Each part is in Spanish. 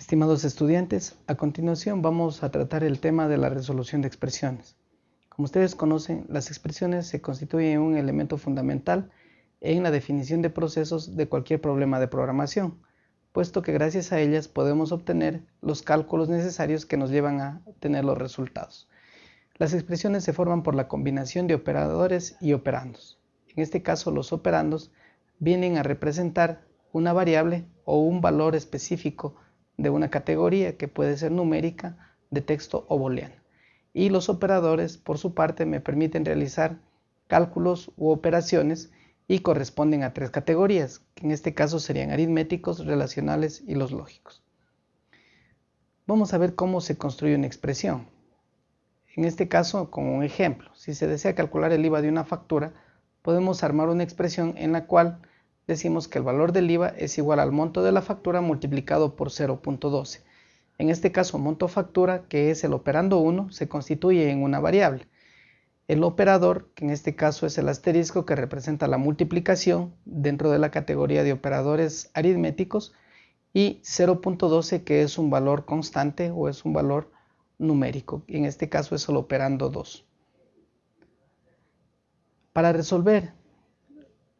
Estimados estudiantes, a continuación vamos a tratar el tema de la resolución de expresiones. Como ustedes conocen, las expresiones se constituyen un elemento fundamental en la definición de procesos de cualquier problema de programación, puesto que gracias a ellas podemos obtener los cálculos necesarios que nos llevan a obtener los resultados. Las expresiones se forman por la combinación de operadores y operandos. En este caso, los operandos vienen a representar una variable o un valor específico de una categoría que puede ser numérica, de texto o booleana. Y los operadores, por su parte, me permiten realizar cálculos u operaciones y corresponden a tres categorías, que en este caso serían aritméticos, relacionales y los lógicos. Vamos a ver cómo se construye una expresión. En este caso, como un ejemplo, si se desea calcular el IVA de una factura, podemos armar una expresión en la cual decimos que el valor del IVA es igual al monto de la factura multiplicado por 0.12. En este caso, monto factura, que es el operando 1, se constituye en una variable. El operador, que en este caso es el asterisco que representa la multiplicación dentro de la categoría de operadores aritméticos, y 0.12 que es un valor constante o es un valor numérico. En este caso es el operando 2. Para resolver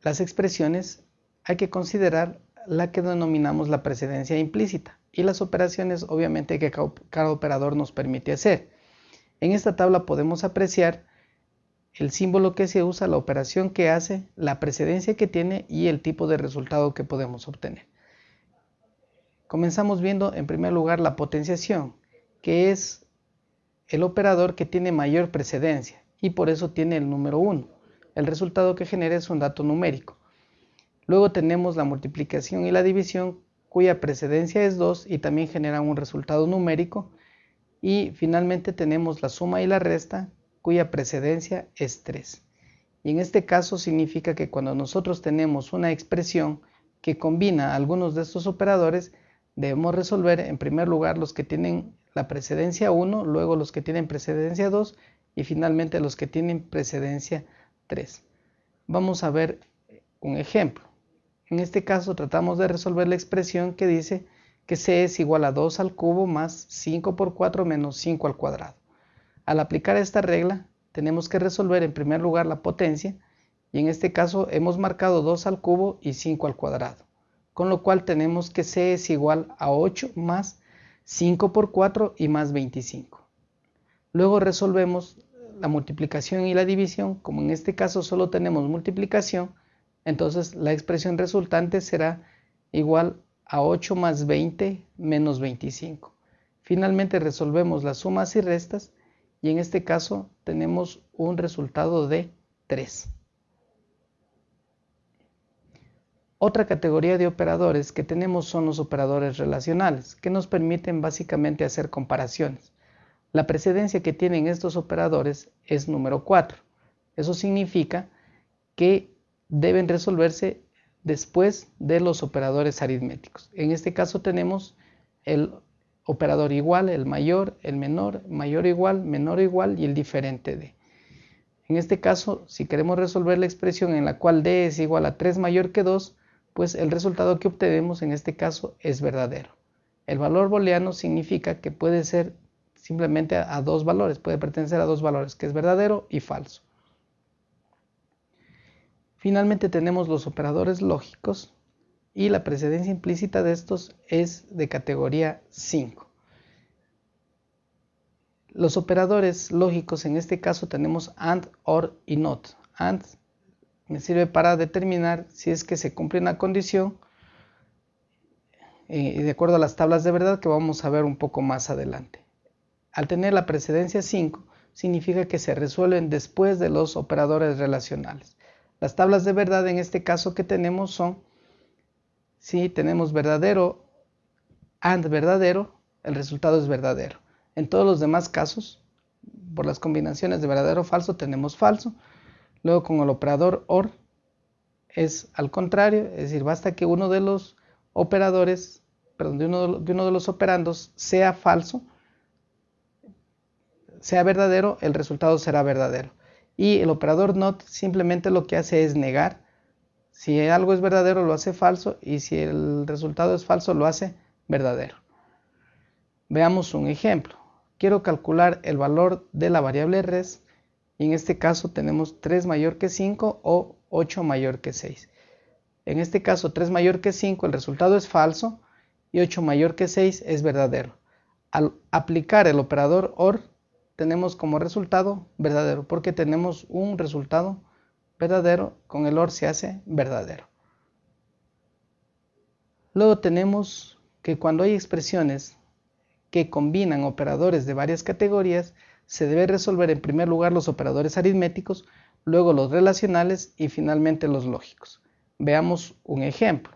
las expresiones hay que considerar la que denominamos la precedencia implícita y las operaciones obviamente que cada operador nos permite hacer. En esta tabla podemos apreciar el símbolo que se usa, la operación que hace, la precedencia que tiene y el tipo de resultado que podemos obtener. Comenzamos viendo en primer lugar la potenciación, que es el operador que tiene mayor precedencia y por eso tiene el número 1. El resultado que genera es un dato numérico. Luego tenemos la multiplicación y la división cuya precedencia es 2 y también generan un resultado numérico. Y finalmente tenemos la suma y la resta cuya precedencia es 3. Y en este caso significa que cuando nosotros tenemos una expresión que combina algunos de estos operadores, debemos resolver en primer lugar los que tienen la precedencia 1, luego los que tienen precedencia 2 y finalmente los que tienen precedencia 3. Vamos a ver un ejemplo. En este caso tratamos de resolver la expresión que dice que c es igual a 2 al cubo más 5 por 4 menos 5 al cuadrado. Al aplicar esta regla tenemos que resolver en primer lugar la potencia y en este caso hemos marcado 2 al cubo y 5 al cuadrado, con lo cual tenemos que c es igual a 8 más 5 por 4 y más 25. Luego resolvemos la multiplicación y la división, como en este caso solo tenemos multiplicación, entonces la expresión resultante será igual a 8 más 20 menos 25. Finalmente resolvemos las sumas y restas y en este caso tenemos un resultado de 3. Otra categoría de operadores que tenemos son los operadores relacionales, que nos permiten básicamente hacer comparaciones. La precedencia que tienen estos operadores es número 4. Eso significa que deben resolverse después de los operadores aritméticos. En este caso tenemos el operador igual, el mayor, el menor, mayor igual, menor igual y el diferente de. En este caso, si queremos resolver la expresión en la cual d es igual a 3 mayor que 2, pues el resultado que obtenemos en este caso es verdadero. El valor booleano significa que puede ser simplemente a dos valores, puede pertenecer a dos valores, que es verdadero y falso. Finalmente tenemos los operadores lógicos y la precedencia implícita de estos es de categoría 5. Los operadores lógicos en este caso tenemos AND, OR y NOT. AND me sirve para determinar si es que se cumple una condición eh, de acuerdo a las tablas de verdad que vamos a ver un poco más adelante. Al tener la precedencia 5 significa que se resuelven después de los operadores relacionales. Las tablas de verdad en este caso que tenemos son, si tenemos verdadero and verdadero, el resultado es verdadero. En todos los demás casos, por las combinaciones de verdadero o falso, tenemos falso. Luego con el operador OR es al contrario, es decir, basta que uno de los operadores, perdón, de uno de uno de los operandos sea falso, sea verdadero, el resultado será verdadero y el operador not simplemente lo que hace es negar. Si algo es verdadero lo hace falso y si el resultado es falso lo hace verdadero. Veamos un ejemplo. Quiero calcular el valor de la variable res y en este caso tenemos 3 mayor que 5 o 8 mayor que 6. En este caso 3 mayor que 5 el resultado es falso y 8 mayor que 6 es verdadero. Al aplicar el operador OR tenemos como resultado verdadero porque tenemos un resultado verdadero con el OR se hace verdadero. Luego tenemos que cuando hay expresiones que combinan operadores de varias categorías, se debe resolver en primer lugar los operadores aritméticos, luego los relacionales y finalmente los lógicos. Veamos un ejemplo.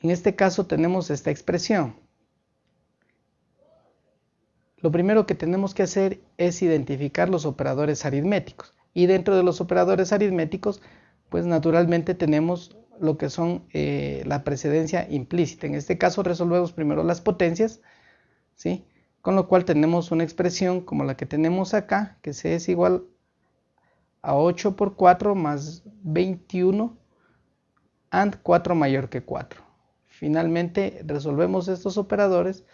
En este caso tenemos esta expresión. Lo primero que tenemos que hacer es identificar los operadores aritméticos. Y dentro de los operadores aritméticos, pues naturalmente tenemos lo que son eh, la precedencia implícita. En este caso resolvemos primero las potencias, ¿sí? con lo cual tenemos una expresión como la que tenemos acá, que C es igual a 8 por 4 más 21 and 4 mayor que 4. Finalmente resolvemos estos operadores,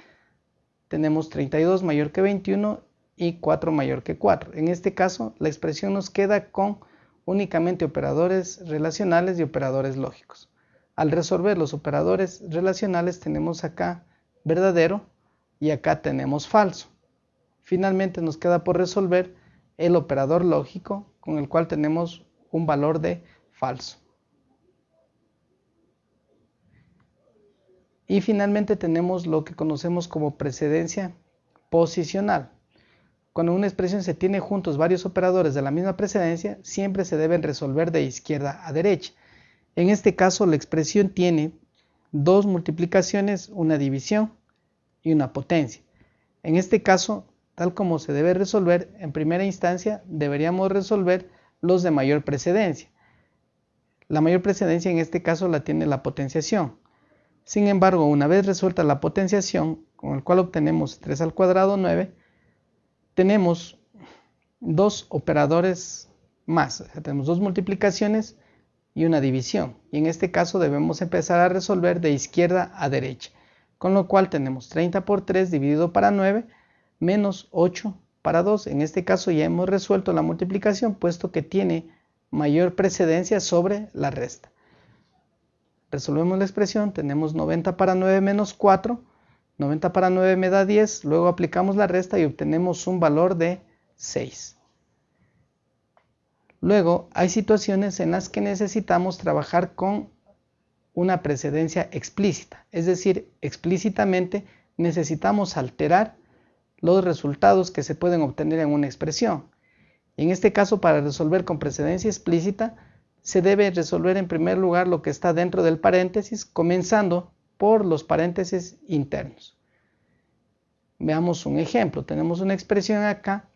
tenemos 32 mayor que 21 y 4 mayor que 4. En este caso la expresión nos queda con únicamente operadores relacionales y operadores lógicos. Al resolver los operadores relacionales tenemos acá verdadero y acá tenemos falso. Finalmente nos queda por resolver el operador lógico con el cual tenemos un valor de falso. Y finalmente tenemos lo que conocemos como precedencia posicional. Cuando una expresión se tiene juntos varios operadores de la misma precedencia, siempre se deben resolver de izquierda a derecha. En este caso, la expresión tiene dos multiplicaciones, una división y una potencia. En este caso, tal como se debe resolver, en primera instancia deberíamos resolver los de mayor precedencia. La mayor precedencia en este caso la tiene la potenciación. Sin embargo, una vez resuelta la potenciación, con el cual obtenemos 3 al cuadrado 9, tenemos dos operadores más, tenemos dos multiplicaciones y una división. Y en este caso debemos empezar a resolver de izquierda a derecha, con lo cual tenemos 30 por 3 dividido para 9 menos 8 para 2. En este caso ya hemos resuelto la multiplicación puesto que tiene mayor precedencia sobre la resta. Resolvemos la expresión, tenemos 90 para 9 menos 4 90 para 9 me da 10, luego aplicamos la resta y obtenemos un valor de 6. Luego hay situaciones en las que necesitamos trabajar con una precedencia explícita, es decir, explícitamente necesitamos alterar los resultados que se pueden obtener en una expresión. En este caso, para resolver con precedencia explícita, se debe resolver en primer lugar lo que está dentro del paréntesis, comenzando por los paréntesis internos. Veamos un ejemplo. Tenemos una expresión acá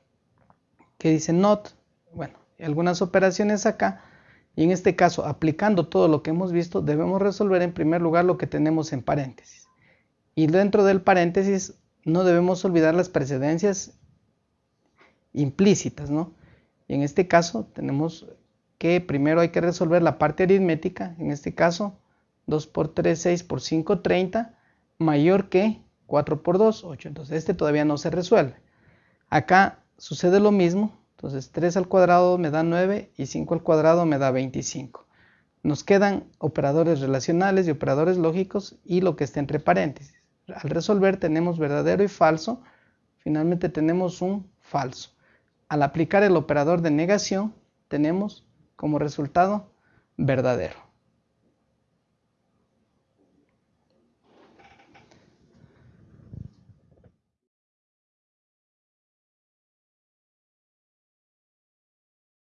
que dice not, bueno, algunas operaciones acá, y en este caso, aplicando todo lo que hemos visto, debemos resolver en primer lugar lo que tenemos en paréntesis. Y dentro del paréntesis no debemos olvidar las precedencias implícitas, ¿no? Y en este caso tenemos que primero hay que resolver la parte aritmética, en este caso 2 por 3, 6 por 5, 30, mayor que 4 por 2, 8. Entonces este todavía no se resuelve. Acá sucede lo mismo. Entonces 3 al cuadrado me da 9 y 5 al cuadrado me da 25. Nos quedan operadores relacionales y operadores lógicos y lo que está entre paréntesis. Al resolver tenemos verdadero y falso. Finalmente tenemos un falso. Al aplicar el operador de negación tenemos como resultado verdadero.